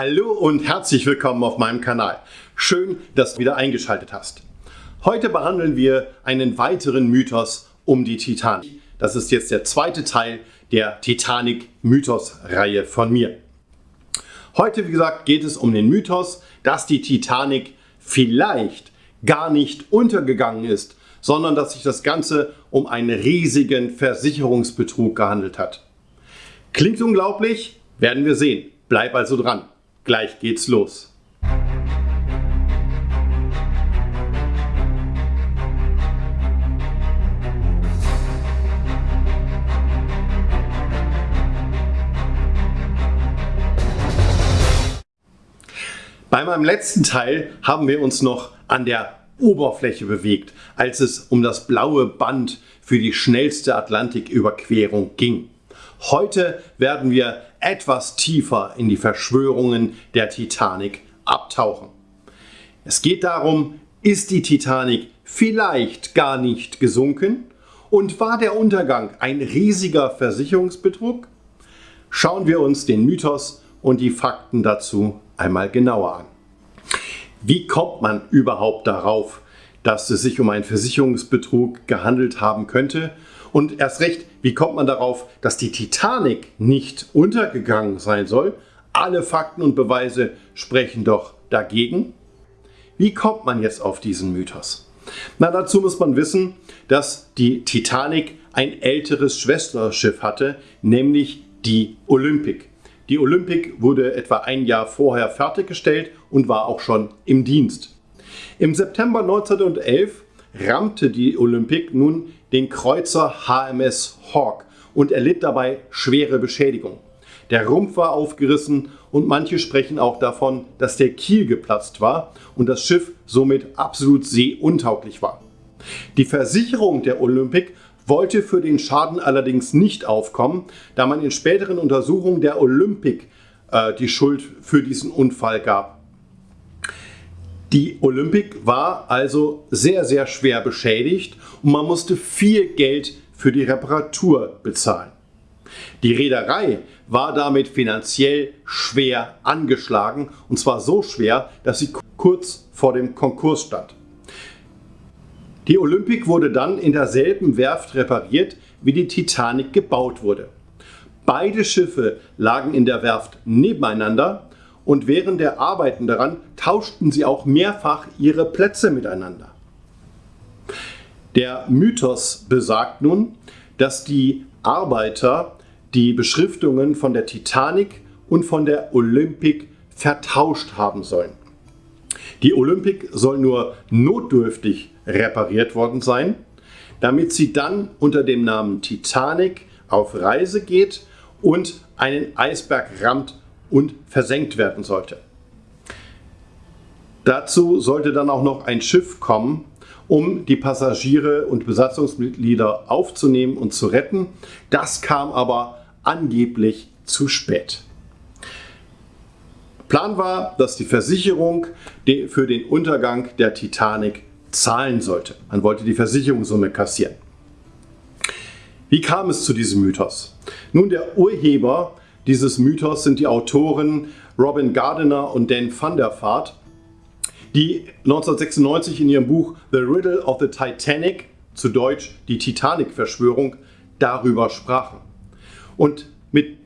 Hallo und herzlich willkommen auf meinem Kanal. Schön, dass du wieder eingeschaltet hast. Heute behandeln wir einen weiteren Mythos um die Titanic. Das ist jetzt der zweite Teil der Titanic-Mythos-Reihe von mir. Heute, wie gesagt, geht es um den Mythos, dass die Titanic vielleicht gar nicht untergegangen ist, sondern dass sich das Ganze um einen riesigen Versicherungsbetrug gehandelt hat. Klingt unglaublich? Werden wir sehen. Bleib also dran. Gleich geht's los. Bei meinem letzten Teil haben wir uns noch an der Oberfläche bewegt, als es um das blaue Band für die schnellste Atlantiküberquerung ging. Heute werden wir etwas tiefer in die Verschwörungen der Titanic abtauchen. Es geht darum, ist die Titanic vielleicht gar nicht gesunken und war der Untergang ein riesiger Versicherungsbetrug? Schauen wir uns den Mythos und die Fakten dazu einmal genauer an. Wie kommt man überhaupt darauf, dass es sich um einen Versicherungsbetrug gehandelt haben könnte? Und erst recht, wie kommt man darauf, dass die Titanic nicht untergegangen sein soll? Alle Fakten und Beweise sprechen doch dagegen. Wie kommt man jetzt auf diesen Mythos? Na, dazu muss man wissen, dass die Titanic ein älteres Schwesterschiff hatte, nämlich die Olympic. Die Olympic wurde etwa ein Jahr vorher fertiggestellt und war auch schon im Dienst. Im September 1911 rammte die Olympic nun den Kreuzer HMS Hawk und erlitt dabei schwere Beschädigung. Der Rumpf war aufgerissen und manche sprechen auch davon, dass der Kiel geplatzt war und das Schiff somit absolut seeuntauglich war. Die Versicherung der Olympic wollte für den Schaden allerdings nicht aufkommen, da man in späteren Untersuchungen der Olympic äh, die Schuld für diesen Unfall gab. Die Olympic war also sehr, sehr schwer beschädigt und man musste viel Geld für die Reparatur bezahlen. Die Reederei war damit finanziell schwer angeschlagen und zwar so schwer, dass sie kurz vor dem Konkurs stand. Die Olympic wurde dann in derselben Werft repariert, wie die Titanic gebaut wurde. Beide Schiffe lagen in der Werft nebeneinander und während der Arbeiten daran tauschten sie auch mehrfach ihre Plätze miteinander. Der Mythos besagt nun, dass die Arbeiter die Beschriftungen von der Titanic und von der Olympic vertauscht haben sollen. Die Olympic soll nur notdürftig repariert worden sein, damit sie dann unter dem Namen Titanic auf Reise geht und einen Eisberg rammt und versenkt werden sollte. Dazu sollte dann auch noch ein Schiff kommen, um die Passagiere und Besatzungsmitglieder aufzunehmen und zu retten. Das kam aber angeblich zu spät. Plan war, dass die Versicherung für den Untergang der Titanic zahlen sollte. Man wollte die Versicherungssumme kassieren. Wie kam es zu diesem Mythos? Nun, der Urheber dieses Mythos sind die Autoren Robin Gardiner und Dan van der Vaart, die 1996 in ihrem Buch The Riddle of the Titanic, zu Deutsch die Titanic-Verschwörung, darüber sprachen. Und mit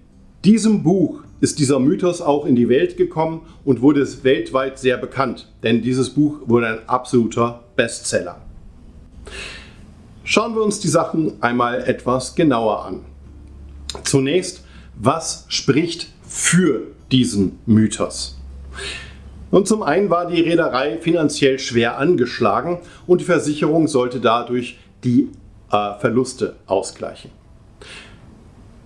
diesem Buch ist dieser Mythos auch in die Welt gekommen und wurde weltweit sehr bekannt, denn dieses Buch wurde ein absoluter Bestseller. Schauen wir uns die Sachen einmal etwas genauer an. Zunächst was spricht für diesen Mythos? Und zum einen war die Reederei finanziell schwer angeschlagen und die Versicherung sollte dadurch die äh, Verluste ausgleichen.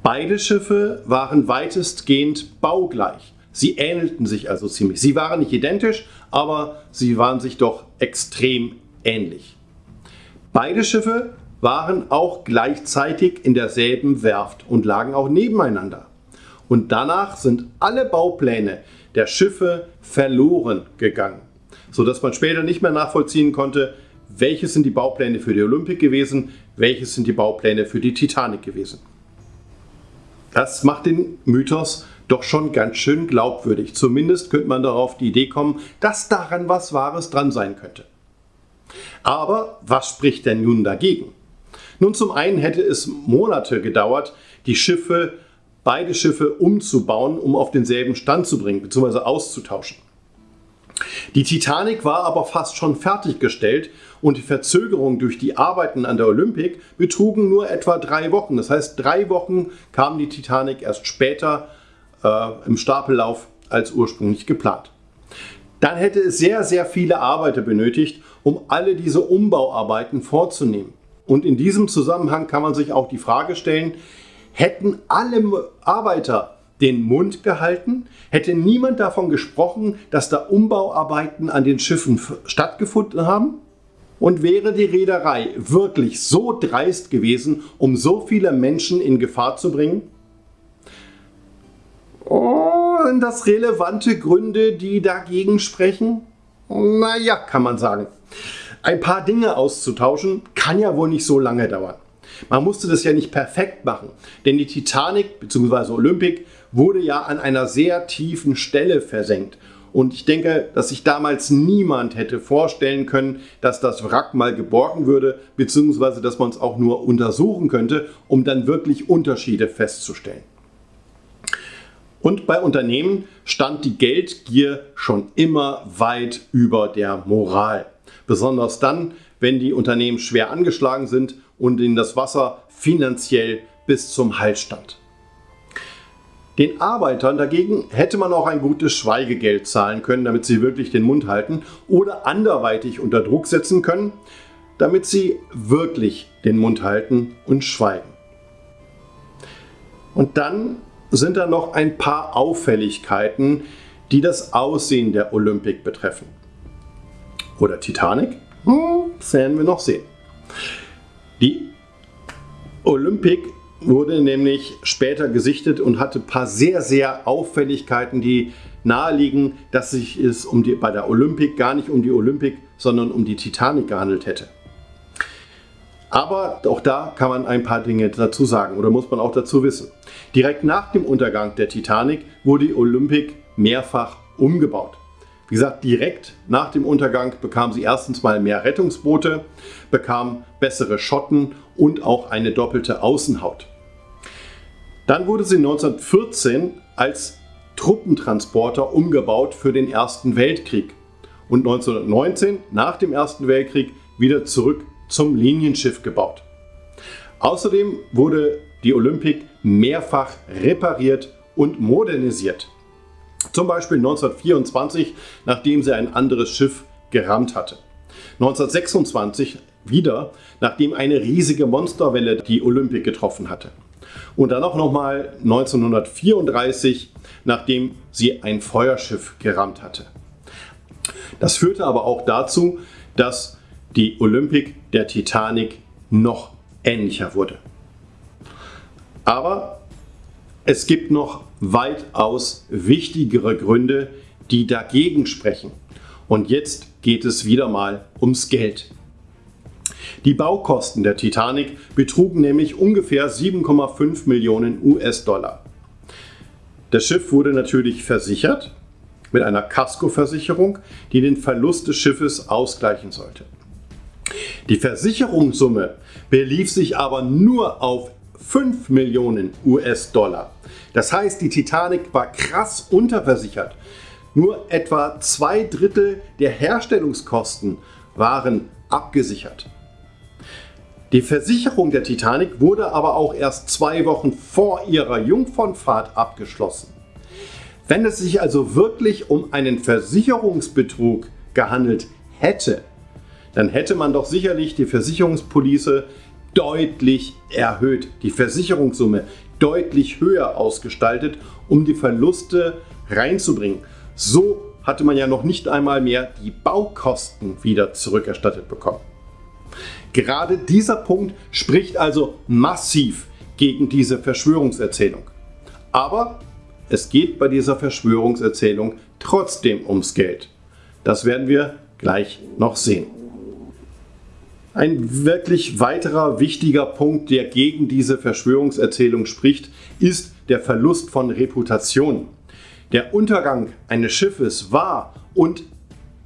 Beide Schiffe waren weitestgehend baugleich. Sie ähnelten sich also ziemlich. Sie waren nicht identisch, aber sie waren sich doch extrem ähnlich. Beide Schiffe waren auch gleichzeitig in derselben Werft und lagen auch nebeneinander. Und danach sind alle Baupläne der Schiffe verloren gegangen, sodass man später nicht mehr nachvollziehen konnte, welches sind die Baupläne für die Olympic gewesen, welches sind die Baupläne für die Titanic gewesen. Das macht den Mythos doch schon ganz schön glaubwürdig. Zumindest könnte man darauf die Idee kommen, dass daran was Wahres dran sein könnte. Aber was spricht denn nun dagegen? Nun zum einen hätte es Monate gedauert, die Schiffe, beide Schiffe umzubauen, um auf denselben Stand zu bringen bzw. auszutauschen. Die Titanic war aber fast schon fertiggestellt und die Verzögerung durch die Arbeiten an der Olympic betrugen nur etwa drei Wochen. Das heißt, drei Wochen kam die Titanic erst später äh, im Stapellauf als ursprünglich geplant. Dann hätte es sehr, sehr viele Arbeiter benötigt, um alle diese Umbauarbeiten vorzunehmen. Und in diesem Zusammenhang kann man sich auch die Frage stellen, hätten alle Arbeiter den Mund gehalten, hätte niemand davon gesprochen, dass da Umbauarbeiten an den Schiffen stattgefunden haben? Und wäre die Reederei wirklich so dreist gewesen, um so viele Menschen in Gefahr zu bringen? Oh, sind das relevante Gründe, die dagegen sprechen? Naja, kann man sagen. Ein paar Dinge auszutauschen kann ja wohl nicht so lange dauern. Man musste das ja nicht perfekt machen, denn die Titanic bzw. Olympic wurde ja an einer sehr tiefen Stelle versenkt. Und ich denke, dass sich damals niemand hätte vorstellen können, dass das Wrack mal geborgen würde, beziehungsweise dass man es auch nur untersuchen könnte, um dann wirklich Unterschiede festzustellen. Und bei Unternehmen stand die Geldgier schon immer weit über der Moral. Besonders dann, wenn die Unternehmen schwer angeschlagen sind und ihnen das Wasser finanziell bis zum Hals stand. Den Arbeitern dagegen hätte man auch ein gutes Schweigegeld zahlen können, damit sie wirklich den Mund halten oder anderweitig unter Druck setzen können, damit sie wirklich den Mund halten und schweigen. Und dann sind da noch ein paar Auffälligkeiten, die das Aussehen der Olympic betreffen. Oder Titanic? Hm, das werden wir noch sehen. Die Olympic wurde nämlich später gesichtet und hatte ein paar sehr, sehr Auffälligkeiten, die naheliegen, dass sich es um die, bei der Olympic gar nicht um die Olympic, sondern um die Titanic gehandelt hätte. Aber auch da kann man ein paar Dinge dazu sagen oder muss man auch dazu wissen. Direkt nach dem Untergang der Titanic wurde die Olympic mehrfach umgebaut. Wie gesagt, direkt nach dem Untergang bekam sie erstens mal mehr Rettungsboote, bekam bessere Schotten und auch eine doppelte Außenhaut. Dann wurde sie 1914 als Truppentransporter umgebaut für den Ersten Weltkrieg und 1919 nach dem Ersten Weltkrieg wieder zurück zum Linienschiff gebaut. Außerdem wurde die Olympic mehrfach repariert und modernisiert. Zum Beispiel 1924, nachdem sie ein anderes Schiff gerammt hatte. 1926 wieder, nachdem eine riesige Monsterwelle die Olympic getroffen hatte. Und dann auch nochmal 1934, nachdem sie ein Feuerschiff gerammt hatte. Das führte aber auch dazu, dass die Olympic der Titanic noch ähnlicher wurde. Aber es gibt noch weitaus wichtigere Gründe, die dagegen sprechen. Und jetzt geht es wieder mal ums Geld. Die Baukosten der Titanic betrugen nämlich ungefähr 7,5 Millionen US-Dollar. Das Schiff wurde natürlich versichert mit einer Kaskoversicherung, die den Verlust des Schiffes ausgleichen sollte. Die Versicherungssumme belief sich aber nur auf 5 Millionen US-Dollar. Das heißt, die Titanic war krass unterversichert. Nur etwa zwei Drittel der Herstellungskosten waren abgesichert. Die Versicherung der Titanic wurde aber auch erst zwei Wochen vor ihrer Jungfernfahrt abgeschlossen. Wenn es sich also wirklich um einen Versicherungsbetrug gehandelt hätte, dann hätte man doch sicherlich die Versicherungspolice deutlich erhöht, die Versicherungssumme deutlich höher ausgestaltet, um die Verluste reinzubringen. So hatte man ja noch nicht einmal mehr die Baukosten wieder zurückerstattet bekommen. Gerade dieser Punkt spricht also massiv gegen diese Verschwörungserzählung. Aber es geht bei dieser Verschwörungserzählung trotzdem ums Geld. Das werden wir gleich noch sehen. Ein wirklich weiterer wichtiger Punkt, der gegen diese Verschwörungserzählung spricht, ist, der Verlust von Reputation. Der Untergang eines Schiffes war und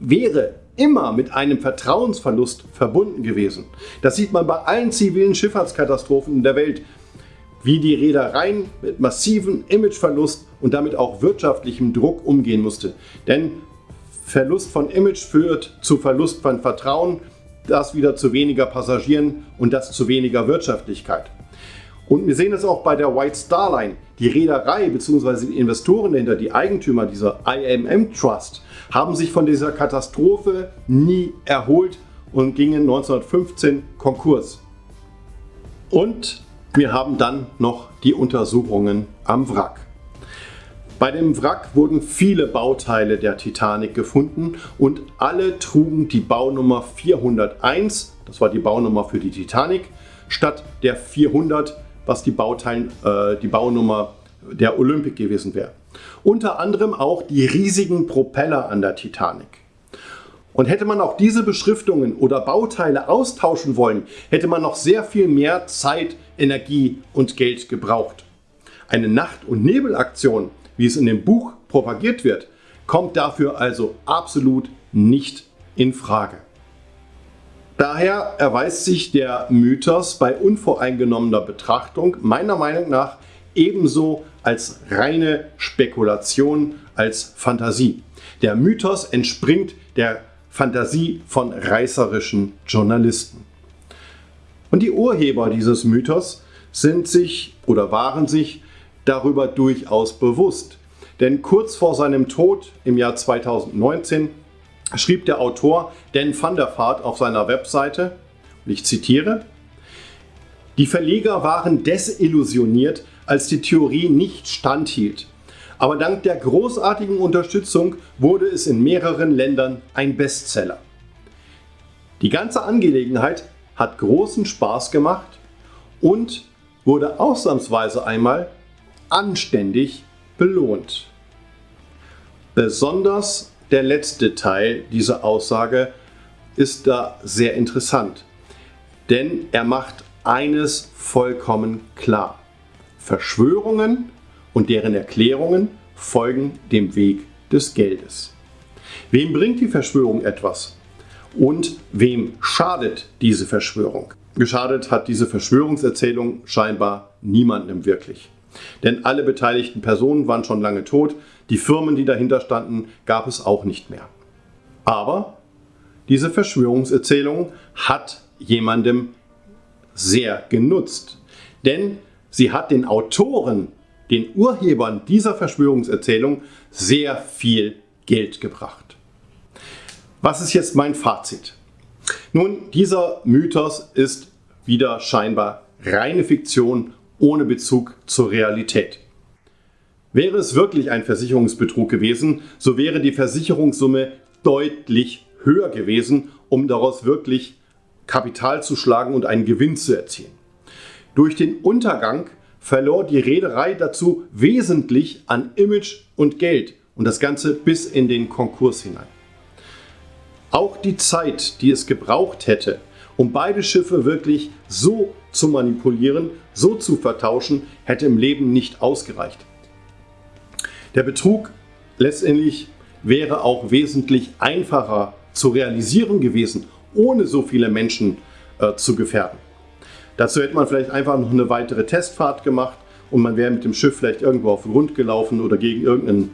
wäre immer mit einem Vertrauensverlust verbunden gewesen. Das sieht man bei allen zivilen Schifffahrtskatastrophen in der Welt, wie die Reedereien mit massivem Imageverlust und damit auch wirtschaftlichem Druck umgehen musste. Denn Verlust von Image führt zu Verlust von Vertrauen, das wieder zu weniger Passagieren und das zu weniger Wirtschaftlichkeit. Und wir sehen es auch bei der White Star Line. Die Reederei bzw. die Investoren dahinter, die Eigentümer dieser IMM Trust, haben sich von dieser Katastrophe nie erholt und gingen 1915 Konkurs. Und wir haben dann noch die Untersuchungen am Wrack. Bei dem Wrack wurden viele Bauteile der Titanic gefunden und alle trugen die Baunummer 401, das war die Baunummer für die Titanic, statt der 400, was die, Bauteilen, äh, die Baunummer der Olympic gewesen wäre. Unter anderem auch die riesigen Propeller an der Titanic. Und hätte man auch diese Beschriftungen oder Bauteile austauschen wollen, hätte man noch sehr viel mehr Zeit, Energie und Geld gebraucht. Eine Nacht- und Nebelaktion, wie es in dem Buch propagiert wird, kommt dafür also absolut nicht in Frage. Daher erweist sich der Mythos bei unvoreingenommener Betrachtung meiner Meinung nach ebenso als reine Spekulation, als Fantasie. Der Mythos entspringt der Fantasie von reißerischen Journalisten. Und die Urheber dieses Mythos sind sich oder waren sich darüber durchaus bewusst. Denn kurz vor seinem Tod im Jahr 2019 schrieb der Autor Dan van der Vaart auf seiner Webseite, ich zitiere, die Verleger waren desillusioniert, als die Theorie nicht standhielt. Aber dank der großartigen Unterstützung wurde es in mehreren Ländern ein Bestseller. Die ganze Angelegenheit hat großen Spaß gemacht und wurde ausnahmsweise einmal anständig belohnt. Besonders der letzte Teil dieser Aussage ist da sehr interessant, denn er macht eines vollkommen klar. Verschwörungen und deren Erklärungen folgen dem Weg des Geldes. Wem bringt die Verschwörung etwas? Und wem schadet diese Verschwörung? Geschadet hat diese Verschwörungserzählung scheinbar niemandem wirklich. Denn alle beteiligten Personen waren schon lange tot, die Firmen, die dahinter standen, gab es auch nicht mehr. Aber diese Verschwörungserzählung hat jemandem sehr genutzt. Denn sie hat den Autoren den Urhebern dieser Verschwörungserzählung sehr viel Geld gebracht. Was ist jetzt mein Fazit? Nun, dieser Mythos ist wieder scheinbar reine Fiktion ohne Bezug zur Realität. Wäre es wirklich ein Versicherungsbetrug gewesen, so wäre die Versicherungssumme deutlich höher gewesen, um daraus wirklich Kapital zu schlagen und einen Gewinn zu erzielen. Durch den Untergang verlor die Reederei dazu wesentlich an Image und Geld und das Ganze bis in den Konkurs hinein. Auch die Zeit, die es gebraucht hätte, um beide Schiffe wirklich so zu manipulieren, so zu vertauschen, hätte im Leben nicht ausgereicht. Der Betrug letztendlich wäre auch wesentlich einfacher zu realisieren gewesen, ohne so viele Menschen äh, zu gefährden. Dazu hätte man vielleicht einfach noch eine weitere Testfahrt gemacht und man wäre mit dem Schiff vielleicht irgendwo auf den Grund gelaufen oder gegen irgendeinen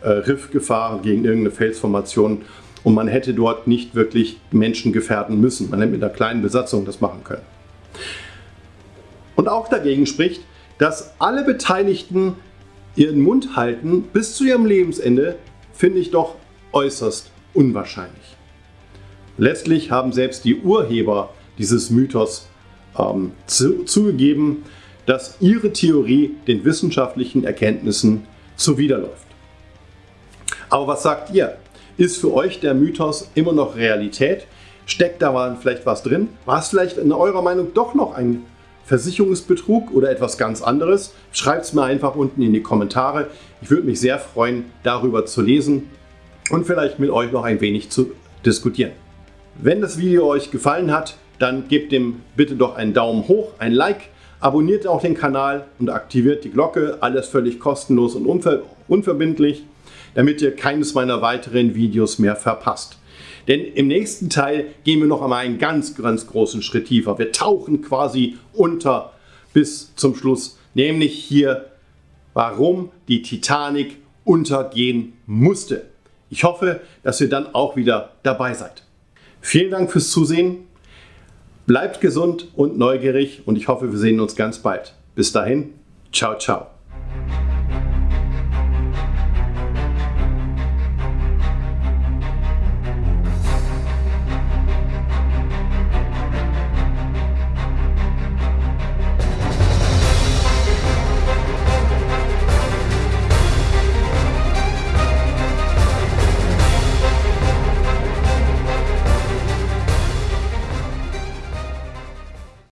äh, Riff gefahren, gegen irgendeine Felsformation und man hätte dort nicht wirklich Menschen gefährden müssen. Man hätte mit einer kleinen Besatzung das machen können. Und auch dagegen spricht, dass alle Beteiligten ihren Mund halten bis zu ihrem Lebensende, finde ich doch äußerst unwahrscheinlich. Letztlich haben selbst die Urheber dieses Mythos ähm, zu, zugegeben, dass ihre Theorie den wissenschaftlichen Erkenntnissen zuwiderläuft. Aber was sagt ihr? Ist für euch der Mythos immer noch Realität? Steckt da vielleicht was drin? War es vielleicht in eurer Meinung doch noch ein Versicherungsbetrug oder etwas ganz anderes? Schreibt es mir einfach unten in die Kommentare. Ich würde mich sehr freuen, darüber zu lesen und vielleicht mit euch noch ein wenig zu diskutieren. Wenn das Video euch gefallen hat, dann gebt dem bitte doch einen Daumen hoch, ein Like, Abonniert auch den Kanal und aktiviert die Glocke, alles völlig kostenlos und unver unverbindlich, damit ihr keines meiner weiteren Videos mehr verpasst. Denn im nächsten Teil gehen wir noch einmal einen ganz, ganz großen Schritt tiefer. Wir tauchen quasi unter bis zum Schluss, nämlich hier, warum die Titanic untergehen musste. Ich hoffe, dass ihr dann auch wieder dabei seid. Vielen Dank fürs Zusehen. Bleibt gesund und neugierig und ich hoffe, wir sehen uns ganz bald. Bis dahin, ciao, ciao.